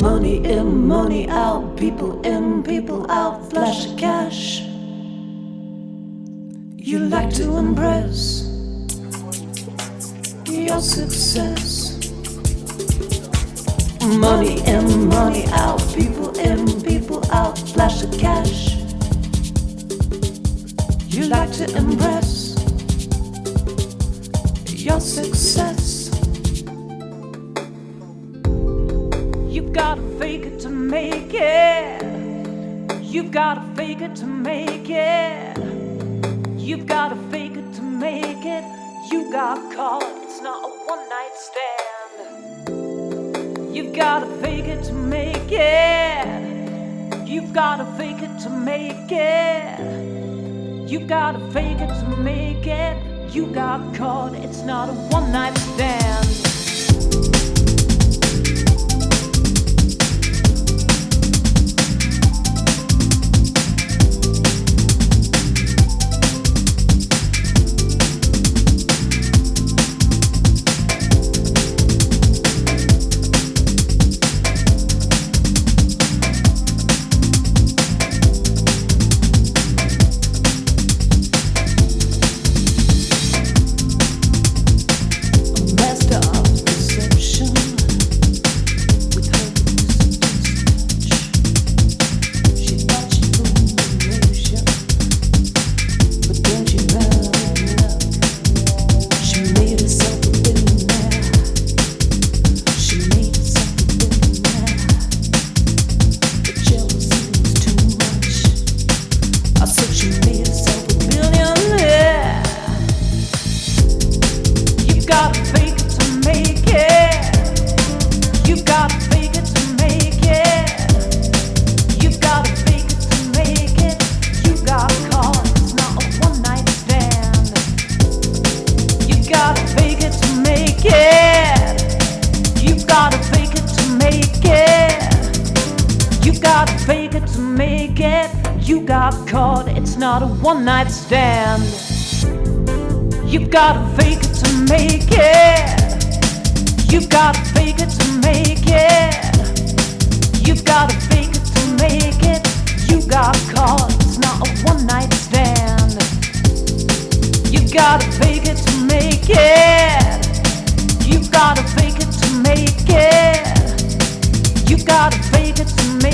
Money in, money out. People in, people out. Flash of cash. You like to impress your success. Money in, money out, people in, people out, flash of cash. You like to impress your success. You've gotta fake it to make it. You've gotta fake it to make it. You got caught. It's not a one night stand. You've gotta fake it to make it. You've gotta fake it to make it. You've gotta fake it to make it. You got caught. It's not a one night stand. Gotta fake it to make it. You got caught. It's not a one night stand. You gotta fake it to make it. You gotta fake it to make it. You gotta fake it to make it. You got caught. It's not a one night stand. You gotta fake it to make it. You gotta fake it to make it. You gotta fake it to make it.